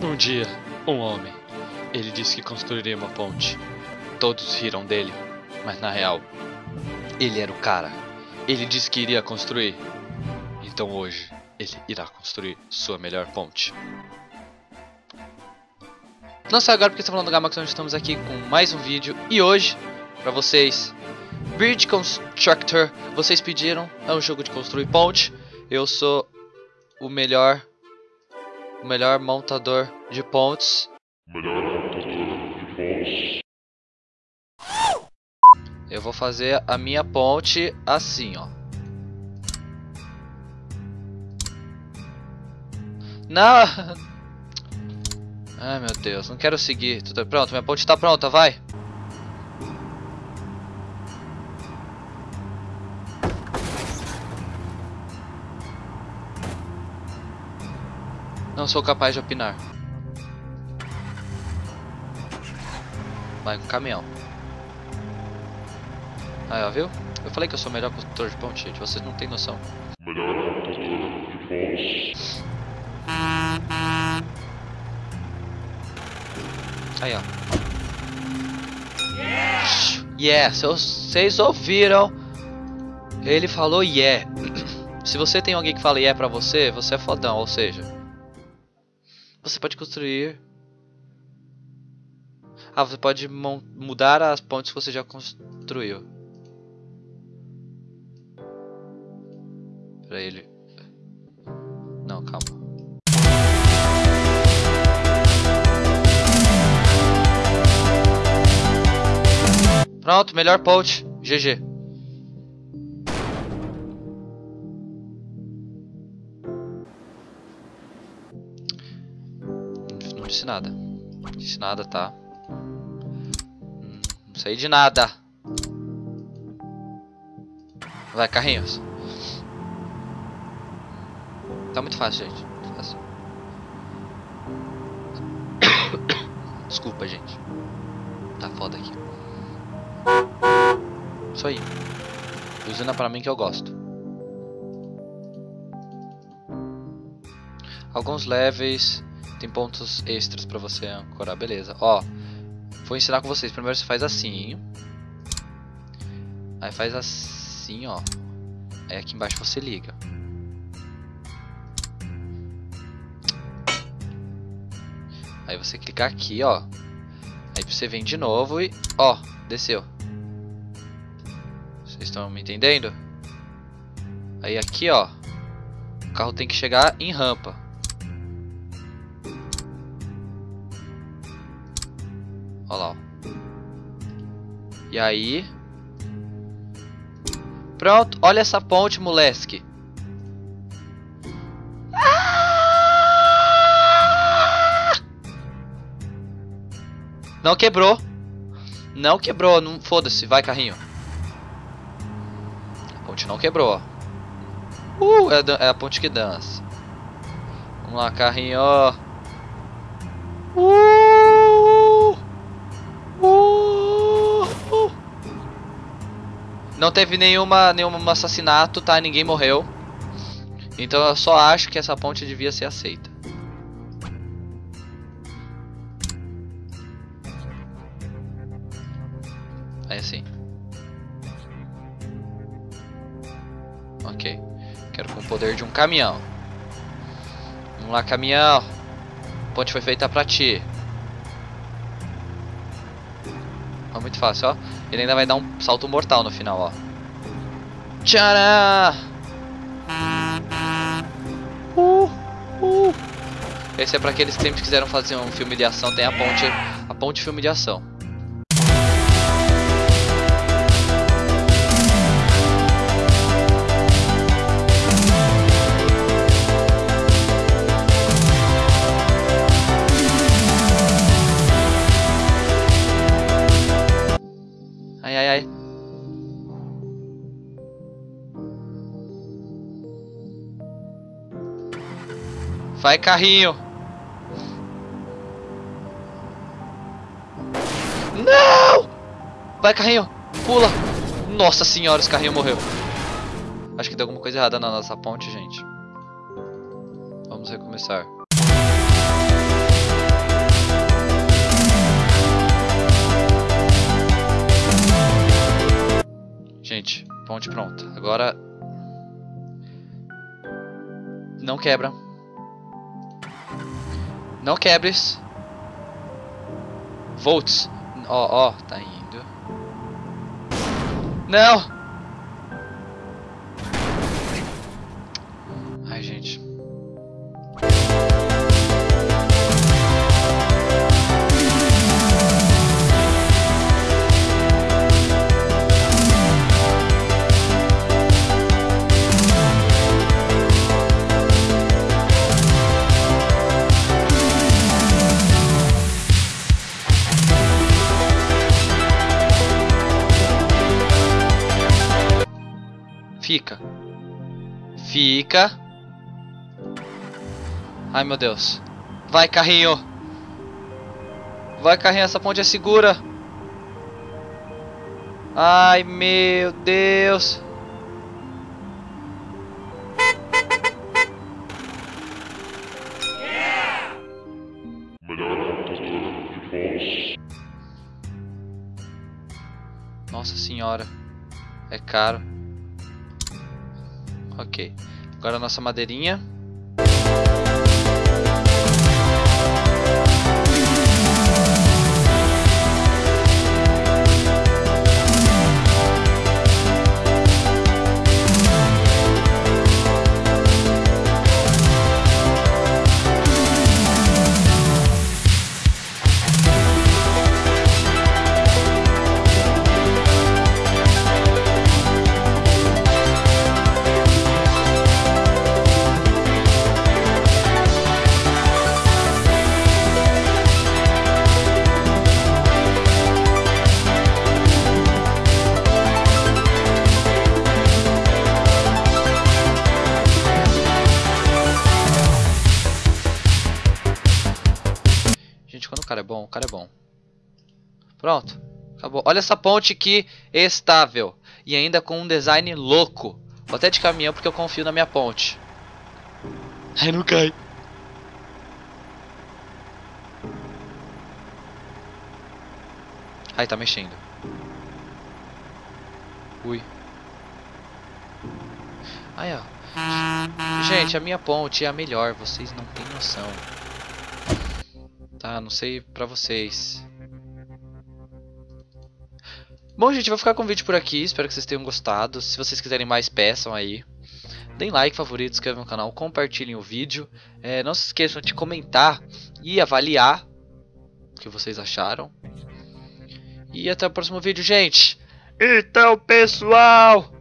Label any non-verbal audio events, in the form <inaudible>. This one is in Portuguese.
Um dia, um homem. Ele disse que construiria uma ponte. Todos riram dele, mas na real, ele era o cara. Ele disse que iria construir. Então hoje, ele irá construir sua melhor ponte. Não sai agora porque está falando do Gamax, onde estamos aqui com mais um vídeo. E hoje, para vocês, Bridge Constructor, vocês pediram, é um jogo de construir ponte. Eu sou o melhor, o melhor montador de pontes. Melhor montador de pontes. Eu vou fazer a minha ponte assim, ó. Não! <laughs> Ai meu Deus, não quero seguir. Tudo pronto, minha ponte está pronta, vai! Não sou capaz de opinar. Vai com caminhão. Aí, ó, viu? Eu falei que eu sou o melhor construtor de ponte, gente. Vocês não têm noção. Melhor montador de. Aí, ó. Yeah, se vocês ouviram. Ele falou yeah. <clears throat> Se você tem alguém que fala yeah pra você, você é fodão, ou seja... Você pode construir... Ah, você pode mudar as pontes que você já construiu. Pra ele. Não, calma. Pronto, melhor ponte. GG. Disse nada. Não disse nada, tá? Não sei de nada. Vai, carrinhos. Tá muito fácil, gente. Muito fácil. Desculpa, gente. Tá foda aqui. Isso aí. Usina pra mim que eu gosto. Alguns levels tem pontos extras pra você ancorar, beleza. Ó, vou ensinar com vocês. Primeiro você faz assim. Aí faz assim, ó. Aí aqui embaixo você liga. Aí você clica aqui, ó. Aí você vem de novo e, ó, desceu. Vocês estão me entendendo? Aí aqui, ó. O carro tem que chegar em rampa. Olha lá. E aí... Pronto, olha essa ponte, moleque. Não quebrou. Não quebrou, não foda-se, vai carrinho. A ponte não quebrou. Uh, é, é a ponte que dança. Vamos lá, carrinho. Uh, Não teve nenhuma, nenhum assassinato, tá? Ninguém morreu. Então eu só acho que essa ponte devia ser aceita. Aí assim. Ok. Quero com o poder de um caminhão. Vamos lá, caminhão. A ponte foi feita pra ti. Ó, muito fácil, ó. Ele ainda vai dar um salto mortal no final, ó. Tcharam! Uh, uh. Esse é pra aqueles que sempre quiseram fazer um filme de ação. Tem a ponte, a ponte filme de ação. Vai, carrinho. Não! Vai, carrinho. Pula. Nossa senhora, esse carrinho morreu. Acho que deu alguma coisa errada na nossa ponte, gente. Vamos recomeçar. Gente, ponte pronta. Agora... Não quebra. Não quebres. Volts. Ó, ó, tá indo. Não! Fica. Fica. Ai, meu Deus. Vai, carrinho. Vai, carrinho. Essa ponte é segura. Ai, meu Deus. Nossa senhora. É caro. Ok. Agora a nossa madeirinha. Cara é bom, o cara é bom. Pronto. Acabou. Olha essa ponte que estável. E ainda com um design louco. Vou até de caminhão porque eu confio na minha ponte. Ai, não cai. Ai, tá mexendo. Ui. Ai, ó. Gente, a minha ponte é a melhor. Vocês não têm noção. Tá, não sei pra vocês. Bom, gente, vou ficar com o vídeo por aqui. Espero que vocês tenham gostado. Se vocês quiserem mais, peçam aí. Deem like, favorito, inscrevam no canal, compartilhem o vídeo. É, não se esqueçam de comentar e avaliar o que vocês acharam. E até o próximo vídeo, gente. Então, pessoal,